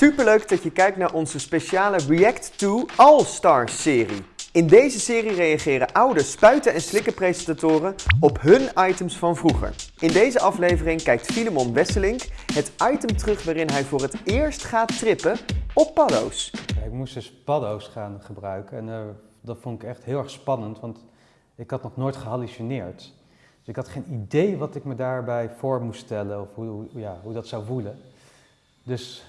Superleuk dat je kijkt naar onze speciale React to All Stars serie. In deze serie reageren oude spuiten- en slikkenpresentatoren op hun items van vroeger. In deze aflevering kijkt Filemon Wesselink het item terug waarin hij voor het eerst gaat trippen op paddo's. Ik moest dus paddo's gaan gebruiken en eh, dat vond ik echt heel erg spannend, want ik had nog nooit gehallucineerd. Dus ik had geen idee wat ik me daarbij voor moest stellen of hoe, ja, hoe dat zou voelen. Dus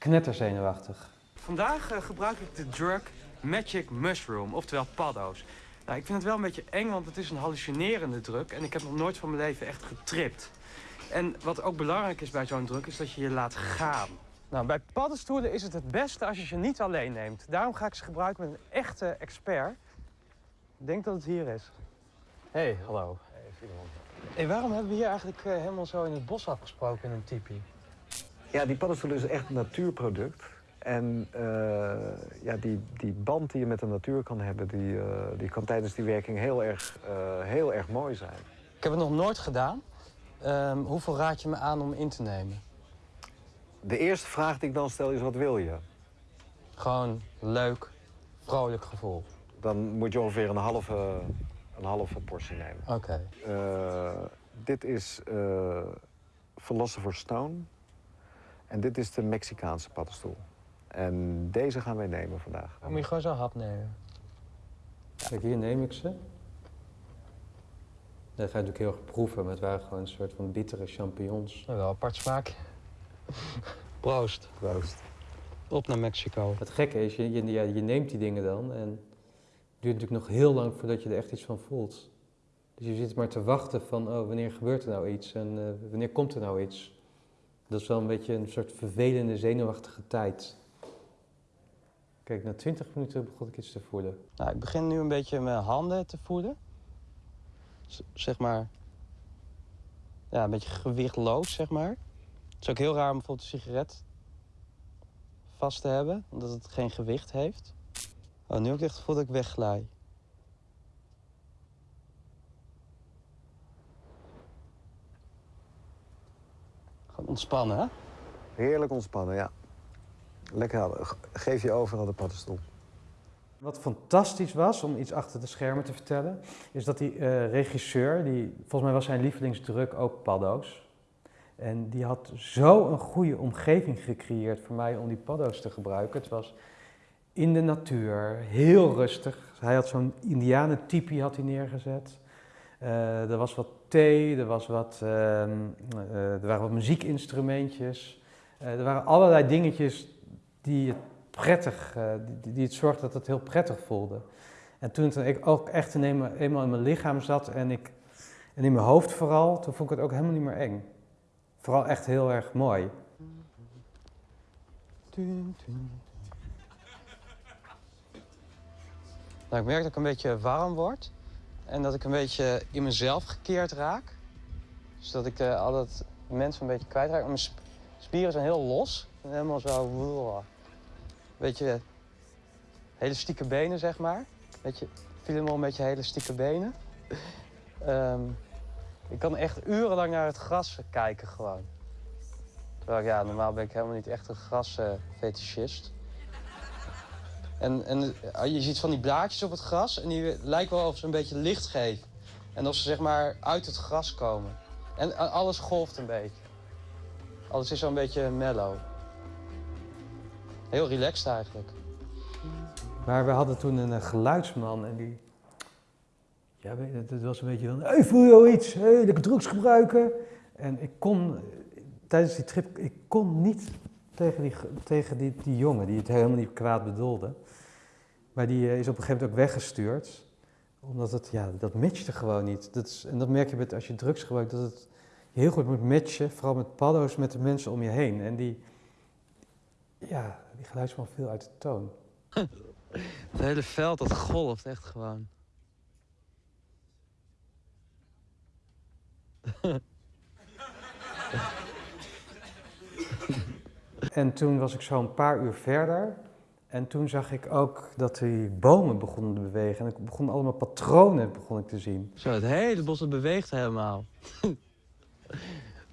knetterzenuwachtig. Vandaag eh, gebruik ik de drug Magic Mushroom, oftewel paddo's. Nou, ik vind het wel een beetje eng, want het is een hallucinerende druk en ik heb nog nooit van mijn leven echt getript. En wat ook belangrijk is bij zo'n druk, is dat je je laat gaan. Nou, bij paddenstoelen is het het beste als je ze niet alleen neemt. Daarom ga ik ze gebruiken met een echte expert. Ik denk dat het hier is. Hey, hallo. Hey, waarom hebben we hier eigenlijk eh, helemaal zo in het bos afgesproken in een tipi? Ja, die paddenstoel is echt een natuurproduct. En eh, ja, die, die band die je met de natuur kan hebben, die, eh, die kan tijdens die werking heel erg, eh, heel erg mooi zijn. Ik heb het nog nooit gedaan. Ehm, hoeveel raad je me aan om in te nemen? De eerste vraag die ik dan stel is, wat wil je? Gewoon leuk, vrolijk gevoel. Dan moet je ongeveer een halve, een halve portie nemen. Oké. Dit is Philosopher's Stone. En dit is de Mexicaanse paddenstoel. En deze gaan wij nemen vandaag. Moet je gewoon zo'n hap nemen. Kijk, hier neem ik ze. Dat ga je natuurlijk heel erg proeven, maar het waren gewoon een soort van bittere champignons. Nou, wel een apart smaak. Proost. Proost. Op naar Mexico. Het gekke is, je, je, ja, je neemt die dingen dan en het duurt natuurlijk nog heel lang voordat je er echt iets van voelt. Dus je zit maar te wachten van, oh, wanneer gebeurt er nou iets en eh, wanneer komt er nou iets? Dat is wel een beetje een soort vervelende, zenuwachtige tijd. Kijk, na 20 minuten begon ik iets te voelen. Nou, ik begin nu een beetje mijn handen te voelen. Zeg maar. Ja, een beetje gewichtloos, zeg maar. Het is ook heel raar om bijvoorbeeld een sigaret vast te hebben, omdat het geen gewicht heeft. Oh, nu heb ik echt het gevoel dat ik wegglij. Ontspannen, hè? Heerlijk ontspannen, ja. Lekker. Ge- geef je over aan de paddenstoel. Wat fantastisch was, om iets achter de schermen te vertellen, is dat die eh, regisseur, die, volgens mij was zijn lievelingsdruk ook paddo's. En die had zo een goede omgeving gecreëerd voor mij om die paddo's te gebruiken. Het was in de natuur, heel rustig. Hij had zo'n indianentipi had hij neergezet. Eh, er was wat thee, er, was wat, ehm, eh, er waren wat muziekinstrumentjes. Eh, er waren allerlei dingetjes die het prettig, die, die het zorgde dat het heel prettig voelde. En toen ik ook echt eenmaal in mijn lichaam zat en, ik, en in mijn hoofd vooral, toen vond ik het ook helemaal niet meer eng. Vooral echt heel erg mooi. Nou, ik merk dat ik een beetje warm word. En dat ik een beetje in mezelf gekeerd raak. Dus dat ik eh, altijd mensen een beetje kwijtraak. Mijn sp- spieren zijn heel los. Helemaal zo... Beetje hele stieke benen, zeg maar. Beetje, Filemon een beetje hele stieke benen. Ehm, ik kan echt urenlang naar het gras kijken gewoon. Terwijl ja, normaal ben ik helemaal niet echt een grasfetischist. En, en eh, je ziet van die blaadjes op het gras en die lijken wel of ze een beetje licht geven. En of ze zeg maar uit het gras komen. En alles golft een beetje. Alles is zo'n beetje mellow. Heel relaxed eigenlijk. Maar we hadden toen een, eh, geluidsman en die... Ja, het was een beetje van, hey, voel je al iets? Hey, lekker drugs gebruiken? En ik kon, eh, tijdens die trip, ik kon niet tegen die, ge- tegen die, die jongen, die het helemaal niet kwaad bedoelde. Maar die eh, is op een gegeven moment ook weggestuurd. Omdat het, ja, dat matchte gewoon niet. Dat is, en dat merk je met, als je drugs gebruikt, dat het heel goed moet matchen. Vooral met paddo's, met de mensen om je heen. En die, ja, die geluidsman viel uit de toon. Het hele veld dat golft echt gewoon. En toen was ik zo een paar uur verder. En toen zag ik ook dat die bomen begonnen te bewegen. En ik begon allemaal patronen begon ik te zien. Zo, het hele bos beweegt helemaal.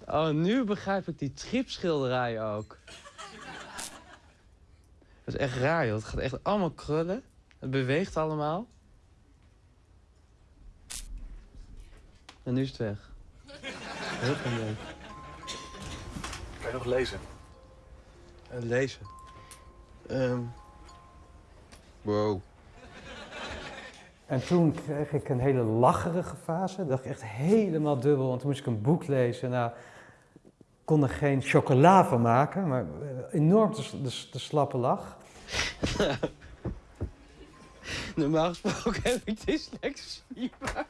oh, nu begrijp ik die tripschilderij ook. Dat is echt raar, joh. Het gaat echt allemaal krullen. Het beweegt allemaal. En nu is het weg. Heel leuk. Kan je nog lezen? En lezen. Ehm wow. En toen kreeg ik een hele lacherige fase. Dat dacht ik echt helemaal dubbel. Want toen moest ik een boek lezen. Nou, ik kon er geen chocola van maken. Maar enorm de, de, de slappe lach. Normaal gesproken heb ik dyslexie, maar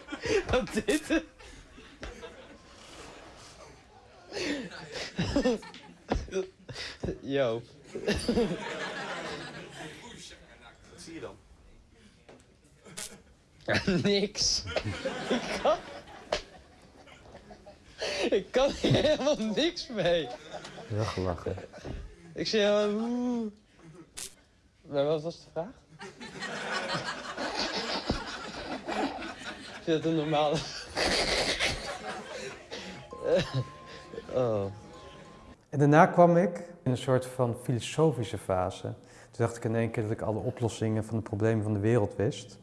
wat dit... Yo. Wat zie je dan? Niks. ik kan... Ik kan hier helemaal niks mee. Heel gelachen. Ik helemaal... oeh. Maar wat was de vraag? Is dat een normale... oh. En daarna kwam ik in een soort van filosofische fase. Toen dacht ik in één keer dat ik alle oplossingen van de problemen van de wereld wist.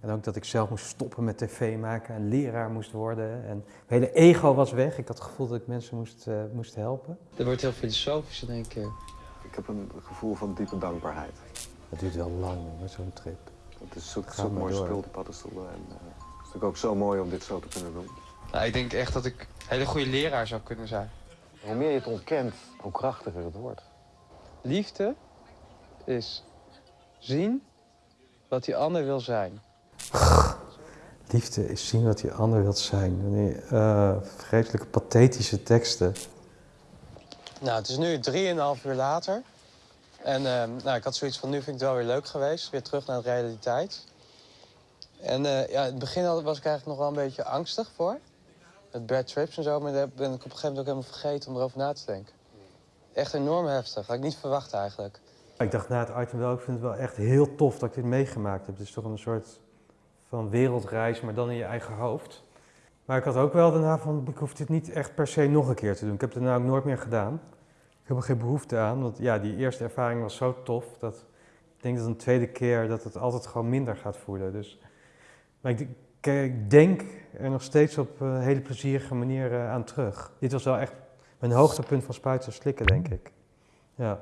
En ook dat ik zelf moest stoppen met tv maken en leraar moest worden. En mijn hele ego was weg. Ik had het gevoel dat ik mensen moest, eh, moest helpen. Dat wordt heel filosofisch in één keer. Ik heb een gevoel van diepe dankbaarheid. Dat duurt wel lang zo'n trip. Het is zo, Ga zo mooi door. spul, die paddenstoelen. En, eh, het is natuurlijk ook zo mooi om dit zo te kunnen doen. Nou, ik denk echt dat ik een hele goede leraar zou kunnen zijn. Hoe meer je het ontkent, hoe krachtiger het wordt. Liefde is zien wat die ander wil zijn. Liefde is zien wat die ander wilt zijn. Wanneer, eh, vreselijke pathetische teksten. Nou, het is nu 3,5 uur later. En ehm, nou, ik had zoiets van, nu vind ik het wel weer leuk geweest. Weer terug naar de realiteit. En eh, ja, in het begin was ik eigenlijk nog wel een beetje angstig voor. Met bad trips en zo, maar daar ben ik op een gegeven moment ook helemaal vergeten om erover na te denken. Echt enorm heftig. Had ik niet verwacht eigenlijk. Ik dacht na het item wel, ik vind het wel echt heel tof dat ik dit meegemaakt heb. Het is toch een soort van wereldreis, maar dan in je eigen hoofd. Maar ik had ook wel daarna van, ik hoef dit niet echt per se nog een keer te doen. Ik heb het daarna ook nooit meer gedaan. Ik heb er geen behoefte aan, want ja, die eerste ervaring was zo tof dat ik denk dat een tweede keer dat het altijd gewoon minder gaat voelen. Dus, maar ik, ik, denk er nog steeds op een hele plezierige manier eh, aan terug. Dit was wel echt mijn hoogtepunt van spuiten en slikken, denk ik. Ja.